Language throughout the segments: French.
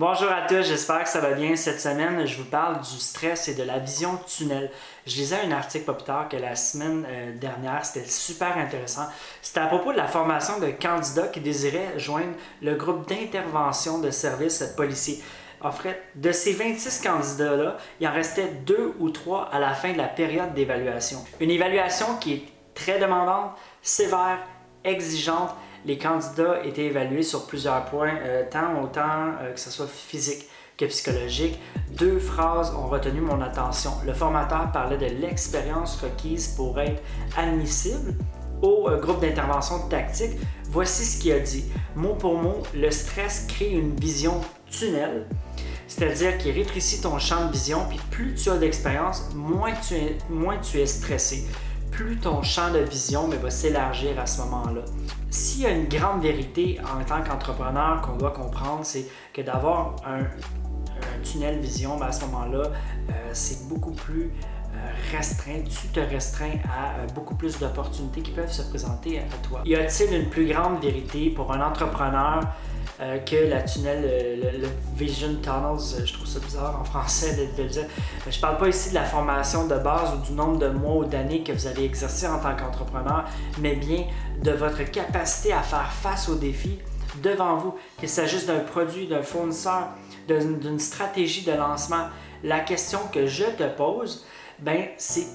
Bonjour à tous, j'espère que ça va bien. Cette semaine, je vous parle du stress et de la vision tunnel. Je lisais un article pas plus tard que la semaine euh, dernière, c'était super intéressant. C'était à propos de la formation de candidats qui désiraient joindre le groupe d'intervention de services policiers. En fait, de ces 26 candidats-là, il en restait deux ou trois à la fin de la période d'évaluation. Une évaluation qui est très demandante, sévère, exigeante, les candidats étaient évalués sur plusieurs points, euh, tant autant euh, que ce soit physique que psychologique. Deux phrases ont retenu mon attention. Le formateur parlait de l'expérience requise pour être admissible au euh, groupe d'intervention tactique. Voici ce qu'il a dit. Mot pour mot, le stress crée une vision tunnel, c'est-à-dire qu'il rétrécit ton champ de vision, puis plus tu as d'expérience, moins, moins tu es stressé plus ton champ de vision va s'élargir à ce moment-là. S'il y a une grande vérité en tant qu'entrepreneur qu'on doit comprendre, c'est que d'avoir un, tunnel vision, ben, à ce moment-là, euh, c'est beaucoup plus euh, restreint, tu te restreins à euh, beaucoup plus d'opportunités qui peuvent se présenter à toi. Y a-t-il une plus grande vérité pour un entrepreneur euh, que la tunnel, euh, le, Vision Tunnels, euh, je trouve ça bizarre en français de, le dire. Je parle pas ici de la formation de base ou du nombre de mois ou d'années que vous avez exercé en tant qu'entrepreneur, mais bien de votre capacité à faire face aux défis devant vous, qu'il s'agisse d'un produit, d'un fournisseur, d'une stratégie de lancement. La question que je te pose, ben, c'est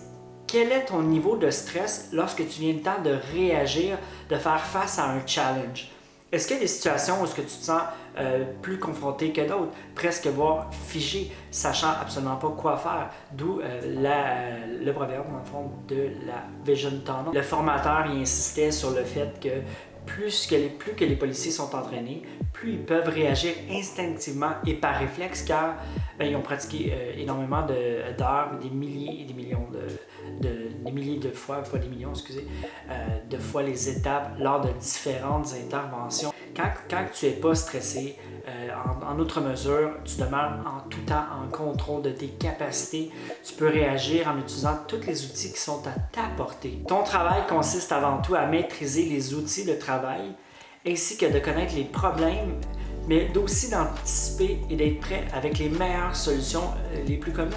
quel est ton niveau de stress lorsque tu viens le temps de réagir, de faire face à un challenge? Est-ce qu'il y a des situations où -ce que tu te sens euh, plus confronté que d'autres, presque voire figé, sachant absolument pas quoi faire? D'où euh, le proverbe, le fond, de la Vision Tunnel. Le formateur y insistait sur le fait que plus que, les, plus que les policiers sont entraînés, plus ils peuvent réagir instinctivement et par réflexe car ben, ils ont pratiqué euh, énormément d'heures, des milliers et des millions de, milliers de fois, pas des millions, excusez, euh, de fois les étapes lors de différentes interventions. Quand, quand tu n'es pas stressé, euh, en, outre mesure, tu demeures en tout temps en contrôle de tes capacités. Tu peux réagir en utilisant tous les outils qui sont à ta portée. Ton travail consiste avant tout à maîtriser les outils de travail ainsi que de connaître les problèmes mais aussi d'anticiper et d'être prêt avec les meilleures solutions euh, les plus communes.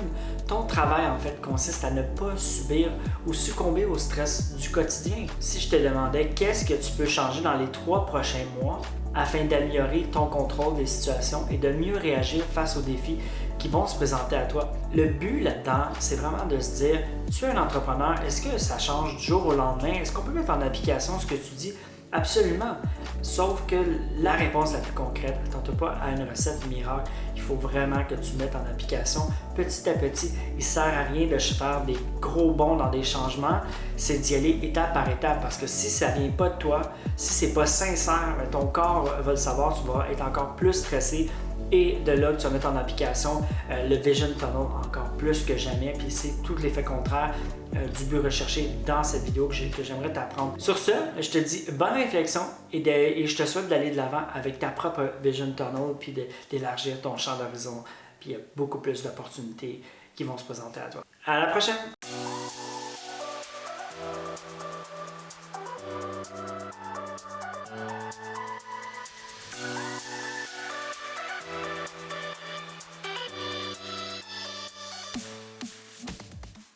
Ton travail, en fait, consiste à ne pas subir ou succomber au stress du quotidien. Si je te demandais qu'est-ce que tu peux changer dans les trois prochains mois afin d'améliorer ton contrôle des situations et de mieux réagir face aux défis qui vont se présenter à toi? Le but là-dedans, c'est vraiment de se dire, tu es un entrepreneur, est-ce que ça change du jour au lendemain? Est-ce qu'on peut mettre en application ce que tu dis? Absolument. Sauf que la réponse la plus concrète, attends pas à une recette miracle. Il faut vraiment que tu mettes en application petit à petit. Il ne sert à rien de faire des gros bonds dans des changements. C'est d'y aller étape par étape parce que si ça vient pas de toi, si c'est pas sincère, ben, ton corps va le savoir, tu vas être encore plus stressé, et de là, tu vas mettre en application euh, le Vision Tunnel encore plus que jamais. Puis c'est tout l'effet contraire euh, du but recherché dans cette vidéo que j'aimerais t'apprendre. Sur ce, je te dis bonne réflexion et, et je te souhaite d'aller de l'avant avec ta propre Vision Tunnel puis d'élargir ton champ d'horizon. Puis il y a beaucoup plus d'opportunités qui vont se présenter à toi. À la prochaine!